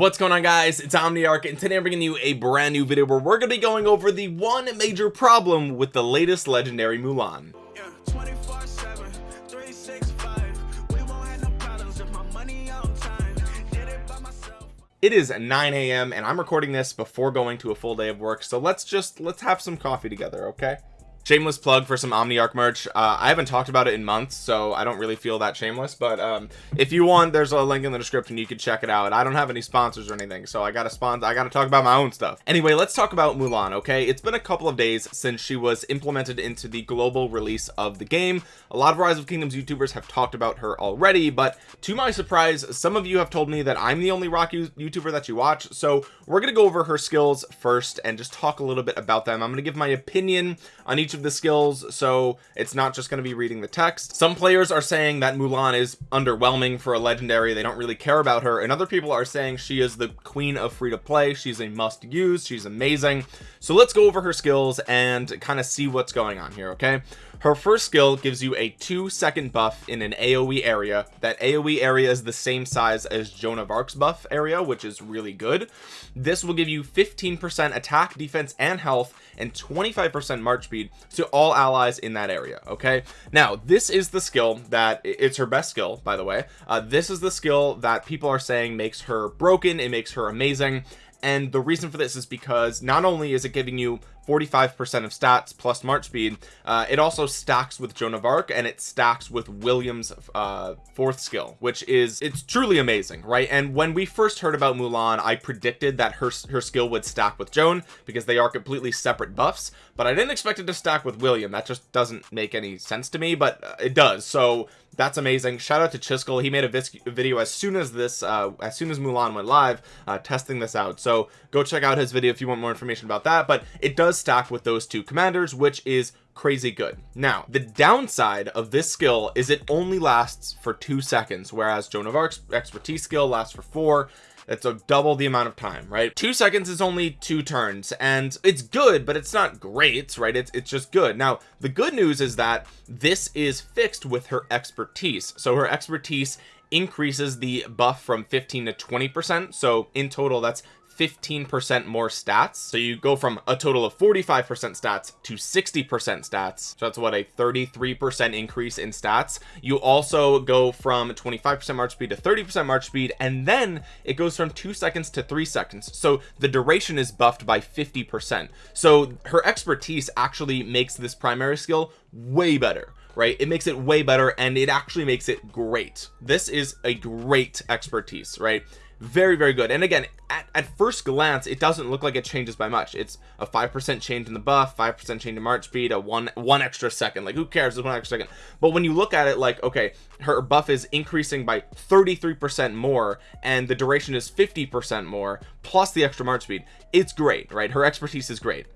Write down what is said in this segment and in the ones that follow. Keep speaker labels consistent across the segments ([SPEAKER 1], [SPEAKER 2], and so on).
[SPEAKER 1] what's going on guys? It's omniarch and today i'm bringing you a brand new video where we're going to be going over the one major problem with the latest legendary mulan. It is 9 a.m and i'm recording this before going to a full day of work so let's just let's have some coffee together okay shameless plug for some omniarch merch. Uh, i haven't talked about it in months so i don't really feel that shameless but um, if you want there's a link in the description. You can check it out. I don't have any sponsors or anything so i gotta sponsor i gotta talk about my own stuff. Anyway let's talk about mulan okay? It's been a couple of days since she was implemented into the global release of the game. A lot of rise of kingdoms youtubers have talked about her already but to my surprise some of you have told me that i'm the only rock youtuber that you watch so we're gonna go over her skills first and just talk a little bit about them. I'm gonna give my opinion on each of of the skills so it's not just going to be reading the text. Some players are saying that Mulan is underwhelming for a legendary they don't really care about her and other people are saying she is the queen of free to play she's a must use she's amazing. So let's go over her skills and kind of see what's going on here okay her first skill gives you a two second buff in an aoe area. That aoe area is the same size as joan of arc's buff area which is really good. This will give you 15 percent attack defense and health and 25 percent march speed to all allies in that area okay? Now this is the skill that it's her best skill by the way. Uh, this is the skill that people are saying makes her broken it makes her amazing. And the reason for this is because not only is it giving you 45 percent of stats plus march speed. Uh, it also stacks with joan of arc and it stacks with williams uh, fourth skill which is it's truly amazing right? And when we first heard about mulan i predicted that her her skill would stack with joan because they are completely separate buffs but i didn't expect it to stack with william. That just doesn't make any sense to me but uh, it does. So that's amazing. Shout out to Chiskel. He made a video as soon as this uh, as soon as Mulan went live uh, testing this out. So go check out his video if you want more information about that but it does stack with those two commanders which is crazy good. Now the downside of this skill is it only lasts for two seconds whereas Joan of Arc's expertise skill lasts for four. It's a double the amount of time right? Two seconds is only two turns and it's good but it's not great right? It's, it's just good. Now the good news is that this is fixed with her expertise. So her expertise increases the buff from 15 to 20 percent. So in total that's 15% more stats. So you go from a total of 45% stats to 60% stats. So that's what a 33% increase in stats. You also go from 25% march speed to 30% march speed and then it goes from two seconds to three seconds. So the duration is buffed by 50% so her expertise actually makes this primary skill way better right? It makes it way better and it actually makes it great. This is a great expertise right very very good. And again at, at first glance it doesn't look like it changes by much. It's a five percent change in the buff five percent change in march speed a one one extra second. Like who cares? It's one extra second. But when you look at it like okay her buff is increasing by 33 percent more and the duration is 50 percent more plus the extra march speed. It's great right? Her expertise is great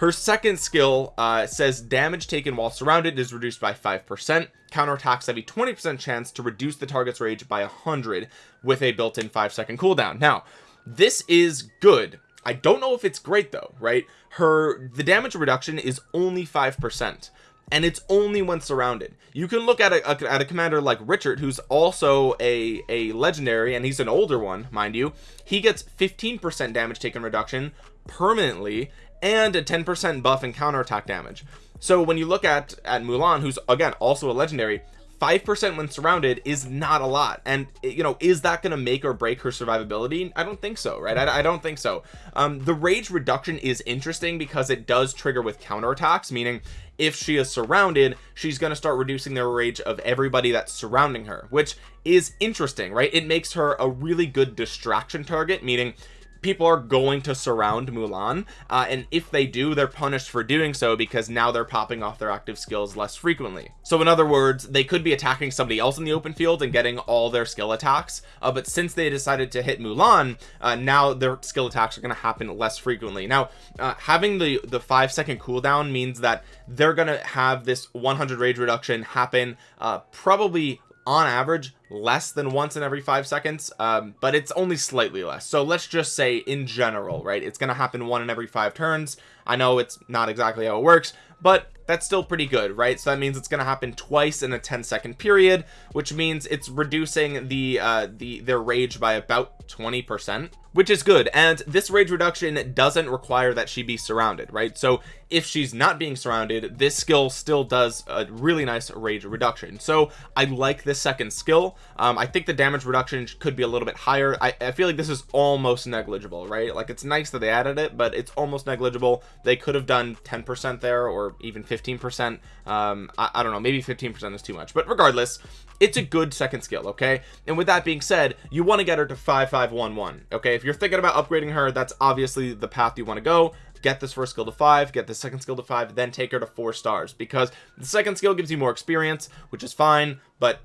[SPEAKER 1] her second skill uh, says damage taken while surrounded is reduced by five percent. Counterattacks have a 20 percent chance to reduce the target's rage by a hundred with a built-in five second cooldown. Now this is good. I don't know if it's great though right? Her the damage reduction is only five percent and it's only when surrounded. You can look at a, a, at a commander like Richard who's also a a legendary and he's an older one mind you. He gets 15 percent damage taken reduction permanently and a 10% buff and counterattack damage. So when you look at at Mulan who's again also a legendary 5% when surrounded is not a lot. And you know is that going to make or break her survivability? I don't think so right? I, I don't think so. Um, the rage reduction is interesting because it does trigger with counterattacks meaning if she is surrounded she's going to start reducing the rage of everybody that's surrounding her which is interesting right? It makes her a really good distraction target meaning people are going to surround Mulan uh, and if they do they're punished for doing so because now they're popping off their active skills less frequently. So in other words they could be attacking somebody else in the open field and getting all their skill attacks uh, but since they decided to hit Mulan uh, now their skill attacks are going to happen less frequently. Now uh, having the the five second cooldown means that they're going to have this 100 rage reduction happen uh, probably on average less than once in every five seconds um, but it's only slightly less. So let's just say in general right it's gonna happen one in every five turns. I know it's not exactly how it works but that's still pretty good right? So that means it's going to happen twice in a 10 second period which means it's reducing the uh the their rage by about 20 percent which is good. And this rage reduction doesn't require that she be surrounded right? So if she's not being surrounded this skill still does a really nice rage reduction. So I like this second skill um, I think the damage reduction could be a little bit higher. I, I feel like this is almost negligible right? Like it's nice that they added it but it's almost negligible. They could have done 10 percent there or even 15 percent. Um I, I don't know maybe 15 percent is too much but regardless it's a good second skill okay? And with that being said you want to get her to 5511 okay? If you're thinking about upgrading her that's obviously the path you want to go. Get this first skill to five get the second skill to five then take her to four stars because the second skill gives you more experience which is fine but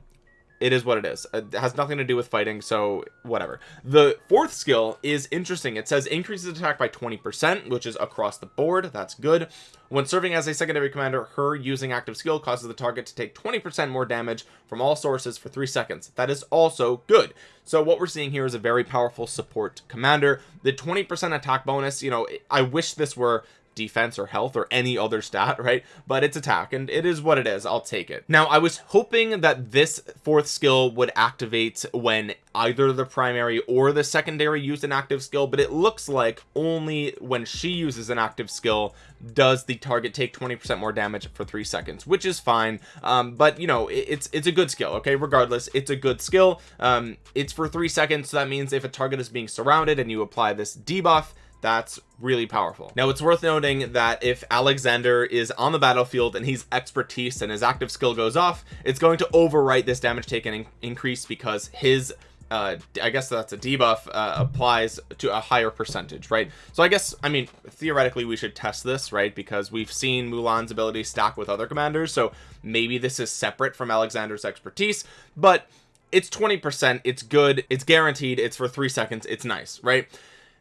[SPEAKER 1] it is what it is. Uh, it has nothing to do with fighting so whatever. The fourth skill is interesting. It says increases attack by 20 percent which is across the board. That's good. When serving as a secondary commander her using active skill causes the target to take 20 percent more damage from all sources for three seconds. That is also good. So what we're seeing here is a very powerful support commander. The 20 percent attack bonus you know i wish this were defense or health or any other stat right? But it's attack and it is what it is. I'll take it. Now I was hoping that this fourth skill would activate when either the primary or the secondary use an active skill but it looks like only when she uses an active skill does the target take 20 percent more damage for three seconds which is fine. Um, but you know it, it's it's a good skill okay? Regardless it's a good skill. Um, it's for three seconds so that means if a target is being surrounded and you apply this debuff that's really powerful. Now it's worth noting that if Alexander is on the battlefield and he's expertise and his active skill goes off it's going to overwrite this damage taken in increase because his uh i guess that's a debuff uh, applies to a higher percentage right? So i guess i mean theoretically we should test this right? Because we've seen mulan's ability stack with other commanders so maybe this is separate from alexander's expertise but it's 20 percent it's good it's guaranteed it's for three seconds it's nice right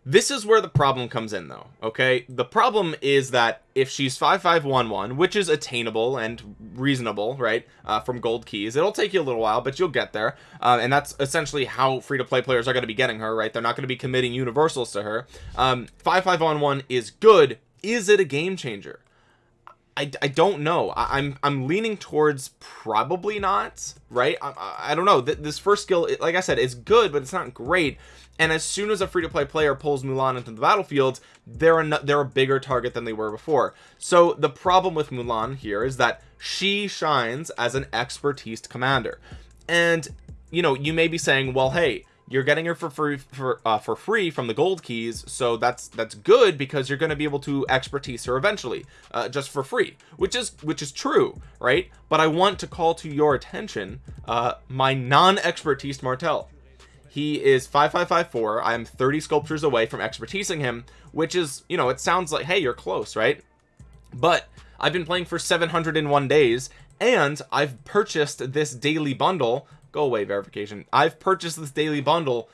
[SPEAKER 1] this is where the problem comes in though okay? The problem is that if she's 5511 which is attainable and reasonable right uh, from gold keys it'll take you a little while but you'll get there. Uh, and that's essentially how free-to-play players are going to be getting her right? They're not going to be committing universals to her. Um 5511 is good. Is it a game changer? I, I don't know. I, am I'm, I'm leaning towards probably not right? I, I don't know. This first skill like I said is good but it's not great and as soon as a free-to-play player pulls Mulan into the battlefield they're a they're a bigger target than they were before. So the problem with Mulan here is that she shines as an expertise commander. And you know you may be saying well hey you're getting her for free for uh, for free from the gold keys so that's that's good because you're going to be able to expertise her eventually uh, just for free which is which is true right? But I want to call to your attention uh, my non-expertise Martel he is 5554 I'm 30 sculptures away from expertising him which is you know it sounds like hey you're close right? But I've been playing for 701 days and I've purchased this daily bundle. Go away verification. I've purchased this daily bundle.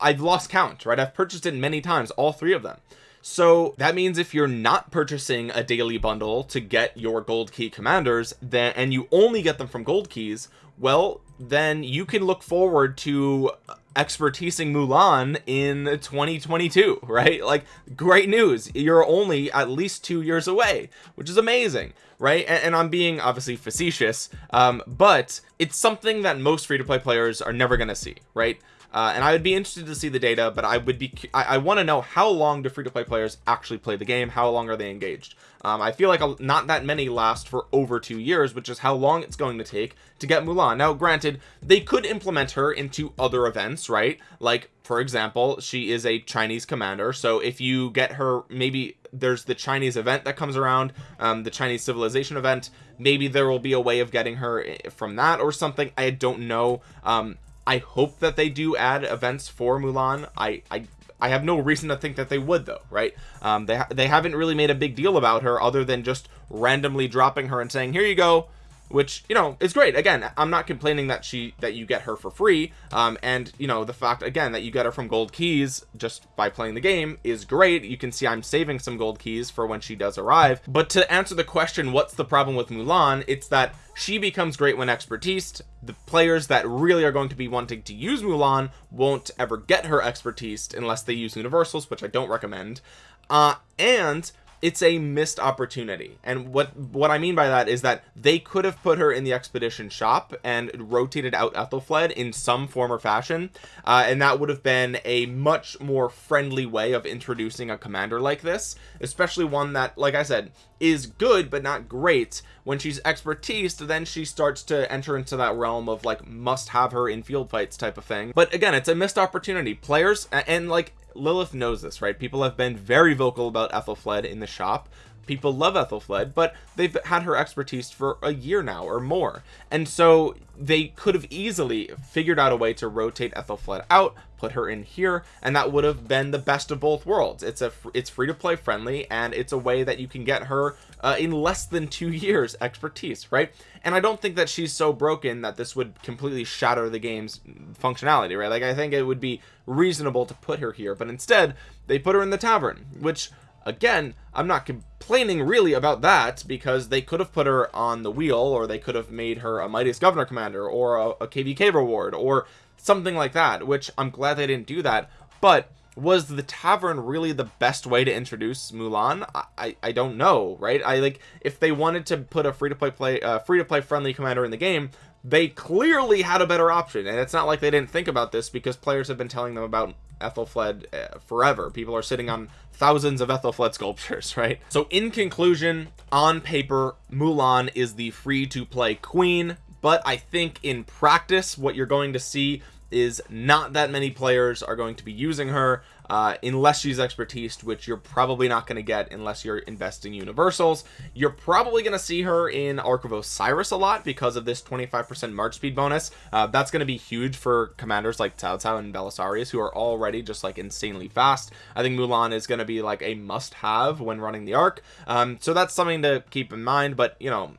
[SPEAKER 1] I've lost count right? I've purchased it many times all three of them. So that means if you're not purchasing a daily bundle to get your gold key commanders then and you only get them from gold keys well then you can look forward to expertising Mulan in 2022 right? Like great news. You're only at least two years away which is amazing right? And, and I'm being obviously facetious um, but it's something that most free-to-play players are never gonna see right uh, and I would be interested to see the data but I would be I, I want to know how long do free-to-play players actually play the game how long are they engaged? Um, I feel like a, not that many last for over two years which is how long it's going to take to get Mulan. Now granted they could implement her into other events right? Like for example she is a Chinese commander so if you get her maybe there's the Chinese event that comes around um, the Chinese civilization event maybe there will be a way of getting her eh, from that or something. I don't know. Um, I hope that they do add events for Mulan. I I I have no reason to think that they would though right? Um they ha they haven't really made a big deal about her other than just randomly dropping her and saying here you go which you know is great. Again i'm not complaining that she that you get her for free. Um and you know the fact again that you get her from gold keys just by playing the game is great. You can see i'm saving some gold keys for when she does arrive. But to answer the question what's the problem with mulan? It's that she becomes great when expertise the players that really are going to be wanting to use mulan won't ever get her expertise unless they use universals which i don't recommend. Uh and it's a missed opportunity. And what what I mean by that is that they could have put her in the expedition shop and rotated out Aethelflaed in some form or fashion uh, and that would have been a much more friendly way of introducing a commander like this especially one that like I said is good but not great. When she's expertise then she starts to enter into that realm of like must have her in field fights type of thing. But again it's a missed opportunity. Players and like Lilith knows this right? People have been very vocal about Aethelflaed in the shop people love Aethelflaed but they've had her expertise for a year now or more. And so they could have easily figured out a way to rotate Aethelflaed out put her in here and that would have been the best of both worlds. It's a it's free to play friendly and it's a way that you can get her uh, in less than two years expertise right? And I don't think that she's so broken that this would completely shatter the game's functionality right? Like I think it would be reasonable to put her here but instead they put her in the tavern which again I'm not complaining really about that because they could have put her on the wheel or they could have made her a mightiest governor commander or a, a kvk reward or something like that which I'm glad they didn't do that. But was the tavern really the best way to introduce Mulan? I, I, I don't know right? I like if they wanted to put a free-to-play play uh, free-to-play friendly commander in the game they clearly had a better option. And it's not like they didn't think about this because players have been telling them about Aethelflaed uh, forever. People are sitting on thousands of Aethelflaed sculptures right? So in conclusion on paper Mulan is the free to play queen. But I think in practice what you're going to see is not that many players are going to be using her uh, unless she's expertise which you're probably not going to get unless you're investing universals. You're probably going to see her in Ark of Osiris a lot because of this 25% march speed bonus. Uh, that's going to be huge for commanders like Cao Cao and Belisarius who are already just like insanely fast. I think Mulan is going to be like a must have when running the Ark um, so that's something to keep in mind but you know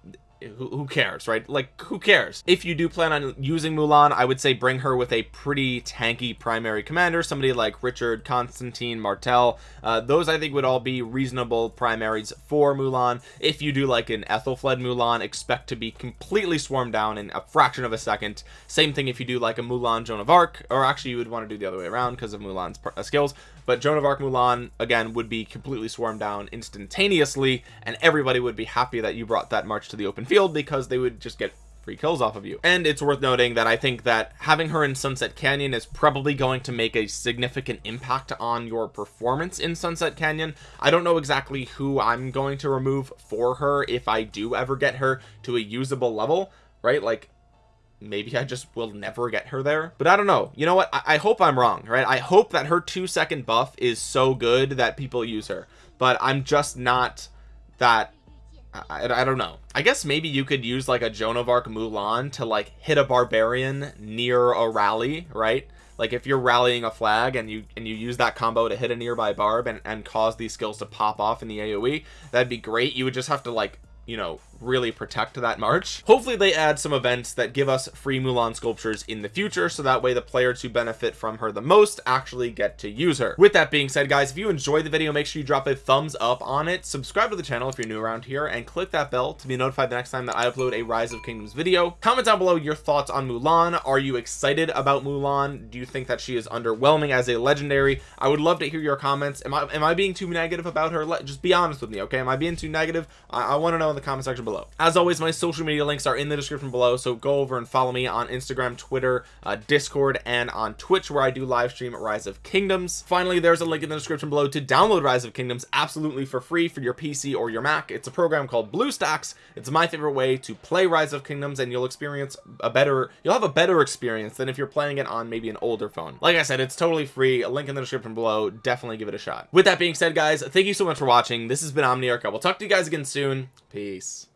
[SPEAKER 1] who, cares right? Like who cares? If you do plan on using Mulan I would say bring her with a pretty tanky primary commander somebody like Richard Constantine Martel uh, those I think would all be reasonable primaries for Mulan. If you do like an Aethelflaed Mulan expect to be completely swarmed down in a fraction of a second. Same thing if you do like a Mulan Joan of Arc or actually you would want to do the other way around because of Mulan's uh, skills but Joan of Arc Mulan again would be completely swarmed down instantaneously and everybody would be happy that you brought that march to the open field because they would just get free kills off of you. And it's worth noting that I think that having her in Sunset Canyon is probably going to make a significant impact on your performance in Sunset Canyon. I don't know exactly who I'm going to remove for her if I do ever get her to a usable level right? Like maybe I just will never get her there. But I don't know. You know what? I, I hope I'm wrong right? I hope that her two second buff is so good that people use her. But I'm just not that I, I don't know. I guess maybe you could use like a Joan of Arc Mulan to like hit a barbarian near a rally right? Like if you're rallying a flag and you and you use that combo to hit a nearby barb and, and cause these skills to pop off in the AoE that'd be great. You would just have to like you know really protect that march. Hopefully they add some events that give us free Mulan sculptures in the future so that way the players who benefit from her the most actually get to use her. With that being said guys if you enjoyed the video make sure you drop a thumbs up on it. Subscribe to the channel if you're new around here and click that bell to be notified the next time that I upload a rise of kingdoms video. Comment down below your thoughts on Mulan. Are you excited about Mulan? Do you think that she is underwhelming as a legendary? I would love to hear your comments. Am I am I being too negative about her? Just be honest with me okay? Am I being too negative? I, I want to know in the comment section below. As always my social media links are in the description below so go over and follow me on Instagram Twitter uh, Discord and on Twitch where I do live stream Rise of Kingdoms. Finally there's a link in the description below to download Rise of Kingdoms absolutely for free for your PC or your Mac. It's a program called BlueStacks. It's my favorite way to play Rise of Kingdoms and you'll experience a better you'll have a better experience than if you're playing it on maybe an older phone. Like I said it's totally free. A link in the description below. Definitely give it a shot. With that being said guys thank you so much for watching. This has been Omniarch. I will talk to you guys again soon. Peace